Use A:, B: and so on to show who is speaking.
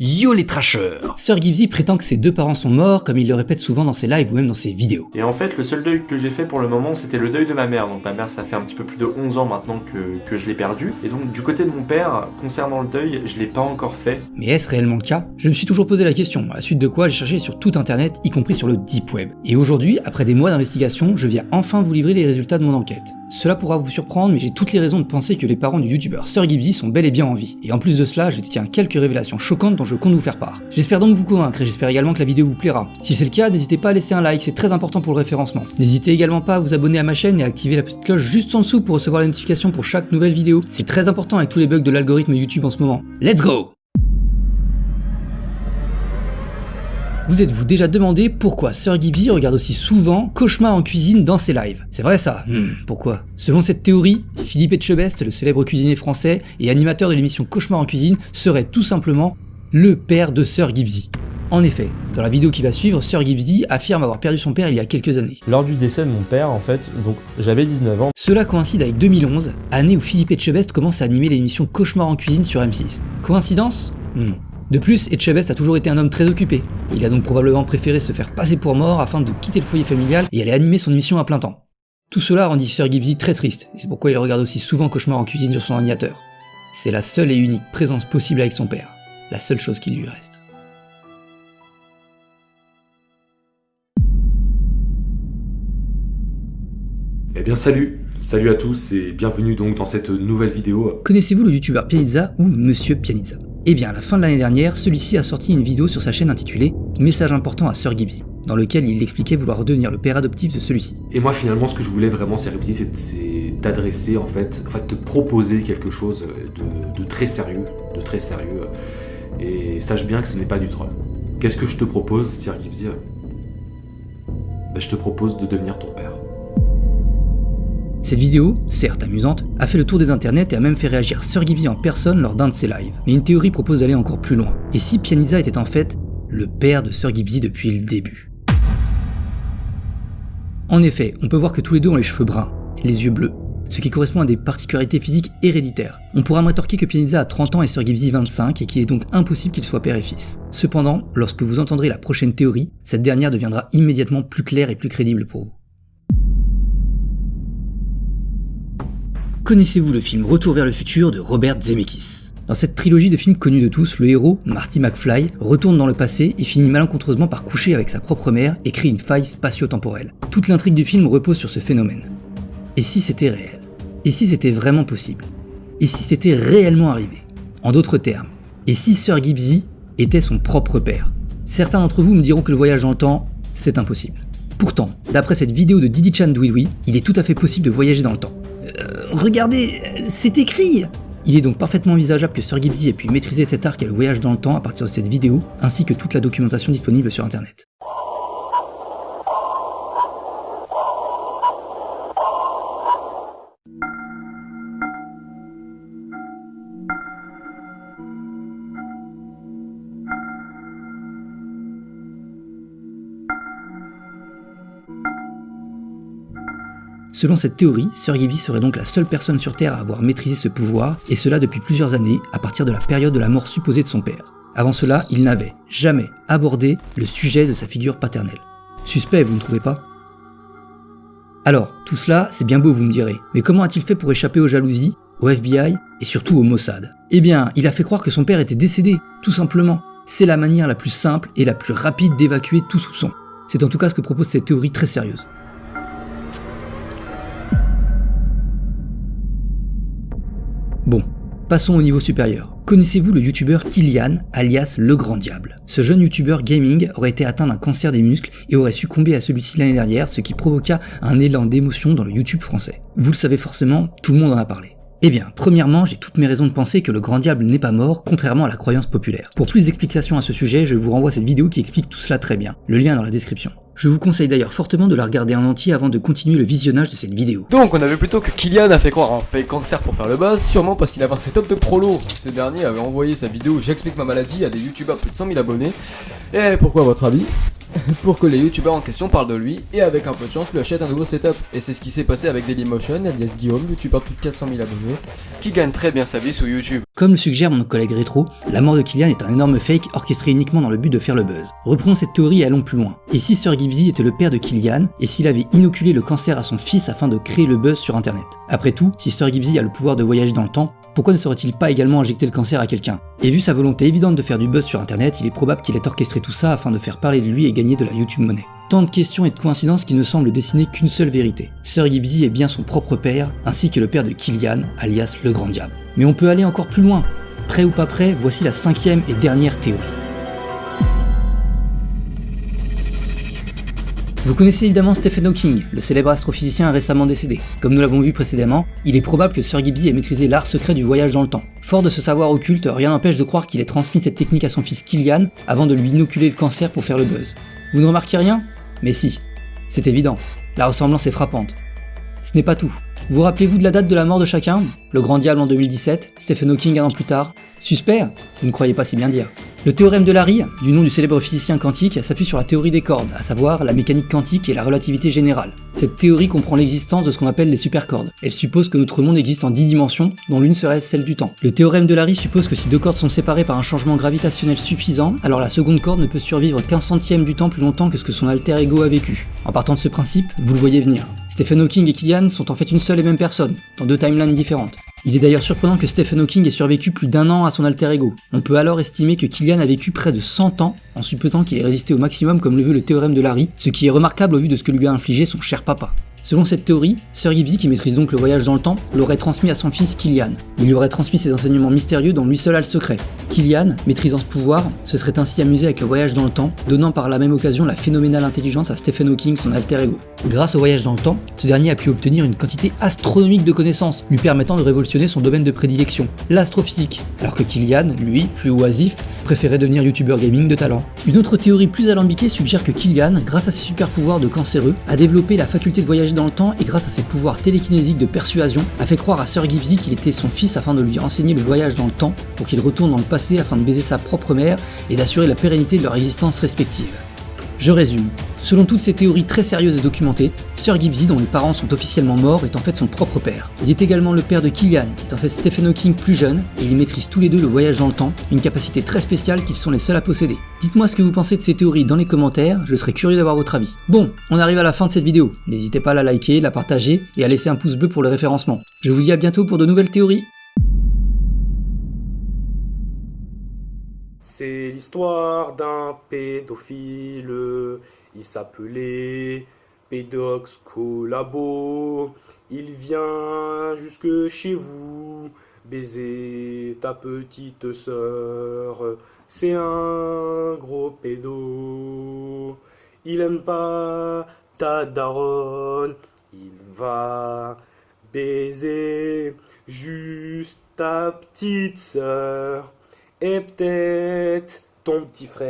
A: Yo les trashers Sir Gibbsy prétend que ses deux parents sont morts, comme il le répète souvent dans ses lives ou même dans ses vidéos.
B: Et en fait, le seul deuil que j'ai fait pour le moment, c'était le deuil de ma mère. Donc ma mère, ça fait un petit peu plus de 11 ans maintenant que, que je l'ai perdue. Et donc du côté de mon père, concernant le deuil, je l'ai pas encore fait.
A: Mais est-ce réellement le cas? Je me suis toujours posé la question, à la suite de quoi j'ai cherché sur tout internet, y compris sur le deep web. Et aujourd'hui, après des mois d'investigation, je viens enfin vous livrer les résultats de mon enquête. Cela pourra vous surprendre, mais j'ai toutes les raisons de penser que les parents du youtubeur Sir Gibbsy sont bel et bien en vie. Et en plus de cela, je détiens quelques révélations choquantes dont je compte vous faire part. J'espère donc vous convaincre et j'espère également que la vidéo vous plaira. Si c'est le cas, n'hésitez pas à laisser un like, c'est très important pour le référencement. N'hésitez également pas à vous abonner à ma chaîne et à activer la petite cloche juste en dessous pour recevoir la notification pour chaque nouvelle vidéo. C'est très important avec tous les bugs de l'algorithme YouTube en ce moment. Let's go Vous êtes-vous déjà demandé pourquoi Sir Gibbsy regarde aussi souvent Cauchemar en cuisine dans ses lives? C'est vrai ça hmm, Pourquoi? Selon cette théorie, Philippe Etchebest, le célèbre cuisinier français et animateur de l'émission Cauchemar en cuisine, serait tout simplement le père de Sir Gibbsy. En effet, dans la vidéo qui va suivre, Sir Gibbsy affirme avoir perdu son père il y a quelques années.
C: Lors du décès de mon père, en fait, donc j'avais 19 ans.
A: Cela coïncide avec 2011, année où Philippe Etchebest commence à animer l'émission Cauchemar en cuisine sur M6. Coïncidence? Hmm. De plus, Etchebest a toujours été un homme très occupé. Il a donc probablement préféré se faire passer pour mort afin de quitter le foyer familial et aller animer son émission à plein temps. Tout cela rendit Sir Gibbsy très triste, et c'est pourquoi il regarde aussi souvent Cauchemar en cuisine sur son ordinateur. C'est la seule et unique présence possible avec son père, la seule chose qui lui reste.
D: Eh bien salut Salut à tous et bienvenue donc dans cette nouvelle vidéo.
A: Connaissez-vous le youtubeur Pianizza ou Monsieur Pianizza? Eh bien à la fin de l'année dernière, celui-ci a sorti une vidéo sur sa chaîne intitulée « Message important à Sir Gibbsy » dans lequel il expliquait vouloir devenir le père adoptif de celui-ci.
D: Et moi finalement ce que je voulais vraiment Sir Gibbsy c'est d'adresser en fait, en fait de proposer quelque chose de, très sérieux, de très sérieux. Et sache bien que ce n'est pas du troll. Qu'est-ce que je te propose Sir Gibbsy ben, Je te propose de devenir ton père.
A: Cette vidéo, certes amusante, a fait le tour des internets et a même fait réagir Sir Gibbsy en personne lors d'un de ses lives. Mais une théorie propose d'aller encore plus loin. Et si Pianizza était en fait le père de Sir Gibbsy depuis le début? En effet, on peut voir que tous les deux ont les cheveux bruns, les yeux bleus, ce qui correspond à des particularités physiques héréditaires. On pourra rétorquer que Pianizza a 30 ans et Sir Gibbsy 25 et qu'il est donc impossible qu'ils soient père et fils. Cependant, lorsque vous entendrez la prochaine théorie, cette dernière deviendra immédiatement plus claire et plus crédible pour vous. Connaissez-vous le film Retour vers le futur de Robert Zemeckis? Dans cette trilogie de films connus de tous, le héros, Marty McFly, retourne dans le passé et finit malencontreusement par coucher avec sa propre mère et crée une faille spatio-temporelle. Toute l'intrigue du film repose sur ce phénomène. Et si c'était réel? Et si c'était vraiment possible? Et si c'était réellement arrivé? En d'autres termes, et si Sir Gibbsy était son propre père? Certains d'entre vous me diront que le voyage dans le temps, c'est impossible. Pourtant, d'après cette vidéo de Didi Chan il est tout à fait possible de voyager dans le temps. Regardez, c'est écrit il est donc parfaitement envisageable que Sir Gibbsy ait pu maîtriser cet art et le voyage dans le temps à partir de cette vidéo, ainsi que toute la documentation disponible sur internet. Selon cette théorie, Sir Gibbsy serait donc la seule personne sur Terre à avoir maîtrisé ce pouvoir, et cela depuis plusieurs années, à partir de la période de la mort supposée de son père. Avant cela, il n'avait jamais abordé le sujet de sa figure paternelle. Suspect, vous ne trouvez pas? Alors, tout cela, c'est bien beau, vous me direz, mais comment a-t-il fait pour échapper aux jalousies, au FBI et surtout au Mossad? Eh bien, il a fait croire que son père était décédé, tout simplement. C'est la manière la plus simple et la plus rapide d'évacuer tout soupçon. C'est en tout cas ce que propose cette théorie très sérieuse. Passons au niveau supérieur. Connaissez-vous le youtubeur Kylian, alias Le Grand Diable? Ce jeune youtubeur gaming aurait été atteint d'un cancer des muscles et aurait succombé à celui-ci l'année dernière, ce qui provoqua un élan d'émotion dans le YouTube français. Vous le savez forcément, tout le monde en a parlé. Eh bien, premièrement, j'ai toutes mes raisons de penser que le grand diable n'est pas mort, contrairement à la croyance populaire. Pour plus d'explications à ce sujet, je vous renvoie cette vidéo qui explique tout cela très bien. Le lien est dans la description. Je vous conseille d'ailleurs fortement de la regarder en entier avant de continuer le visionnage de cette vidéo.
E: Donc on avait plutôt que Kylian a fait croire un fake cancer pour faire le buzz, sûrement parce qu'il avait un setup de prolo. Ce dernier avait envoyé sa vidéo J'explique ma maladie à des youtubeurs plus de 100 000 abonnés. Et pourquoi à votre avis? Pour que les youtubeurs en question parlent de lui et avec un peu de chance lui achètent un nouveau setup. Et c'est ce qui s'est passé avec Dailymotion, alias Guillaume, youtubeur de plus de 400 000 abonnés, qui gagne très bien sa vie sur YouTube.
A: Comme le suggère mon collègue Rétro, la mort de Kylian est un énorme fake orchestré uniquement dans le but de faire le buzz. Reprenons cette théorie et allons plus loin. Et si Sir Gibbsy était le père de Kylian, et s'il avait inoculé le cancer à son fils afin de créer le buzz sur internet? Après tout, si Sir Gibbsy a le pouvoir de voyager dans le temps, pourquoi ne serait-il pas également injecté le cancer à quelqu'un? Et vu sa volonté évidente de faire du buzz sur internet, il est probable qu'il ait orchestré tout ça afin de faire parler de lui et gagner de la YouTube monnaie. Tant de questions et de coïncidences qui ne semblent dessiner qu'une seule vérité. Sir Gibbsy est bien son propre père, ainsi que le père de Kylian, alias le grand diable. Mais on peut aller encore plus loin. Prêt ou pas prêt, voici la cinquième et dernière théorie. Vous connaissez évidemment Stephen Hawking, le célèbre astrophysicien récemment décédé. Comme nous l'avons vu précédemment, il est probable que Sir Gibbsy ait maîtrisé l'art secret du voyage dans le temps. Fort de ce savoir occulte, rien n'empêche de croire qu'il ait transmis cette technique à son fils Kylian avant de lui inoculer le cancer pour faire le buzz. Vous ne remarquez rien? Mais si, c'est évident, la ressemblance est frappante. Ce n'est pas tout. Vous rappelez-vous de la date de la mort de chacun? Le Grand Diable en 2017, Stephen Hawking un an plus tard. Suspect? Vous ne croyez pas si bien dire. Le théorème de Larry, du nom du célèbre physicien quantique, s'appuie sur la théorie des cordes, à savoir la mécanique quantique et la relativité générale. Cette théorie comprend l'existence de ce qu'on appelle les supercordes. Elle suppose que notre monde existe en 10 dimensions, dont l'une serait celle du temps. Le théorème de Larry suppose que si deux cordes sont séparées par un changement gravitationnel suffisant, alors la seconde corde ne peut survivre qu'un centième du temps plus longtemps que ce que son alter ego a vécu. En partant de ce principe, vous le voyez venir. Stephen Hawking et Killian sont en fait une seule et même personne, dans deux timelines différentes. Il est d'ailleurs surprenant que Stephen Hawking ait survécu plus d'un an à son alter ego. On peut alors estimer que Killian a vécu près de 100 ans, en supposant qu'il ait résisté au maximum comme le veut le théorème de Larry, ce qui est remarquable au vu de ce que lui a infligé son cher papa. Selon cette théorie, Sir Gibbsy, qui maîtrise donc le voyage dans le temps, l'aurait transmis à son fils Killian. Il lui aurait transmis ses enseignements mystérieux dont lui seul a le secret. Killian, maîtrisant ce pouvoir, se serait ainsi amusé avec le voyage dans le temps, donnant par la même occasion la phénoménale intelligence à Stephen Hawking, son alter ego. Grâce au voyage dans le temps, ce dernier a pu obtenir une quantité astronomique de connaissances, lui permettant de révolutionner son domaine de prédilection, l'astrophysique, alors que Killian, lui, plus oisif, préférait devenir youtubeur gaming de talent. Une autre théorie plus alambiquée suggère que Killian, grâce à ses super pouvoirs de cancéreux, a développé la faculté de voyager dans le temps et grâce à ses pouvoirs télékinésiques de persuasion, a fait croire à Sir Gibbsy qu'il était son fils afin de lui enseigner le voyage dans le temps pour qu'il retourne dans le passé afin de baiser sa propre mère et d'assurer la pérennité de leur existence respective. Je résume. Selon toutes ces théories très sérieuses et documentées, Sir Gibbsy, dont les parents sont officiellement morts, est en fait son propre père. Il est également le père de Killian, qui est en fait Stephen Hawking plus jeune, et ils maîtrisent tous les deux le voyage dans le temps, une capacité très spéciale qu'ils sont les seuls à posséder. Dites-moi ce que vous pensez de ces théories dans les commentaires, je serais curieux d'avoir votre avis. Bon, on arrive à la fin de cette vidéo. N'hésitez pas à la liker, la partager et à laisser un pouce bleu pour le référencement. Je vous dis à bientôt pour de nouvelles théories.
F: C'est l'histoire d'un pédophile. Il s'appelait Pédox Collabo. Il vient jusque chez vous baiser ta petite sœur. C'est un gros pédo. Il aime pas ta daronne. Il va baiser juste ta petite sœur et peut-être ton petit frère.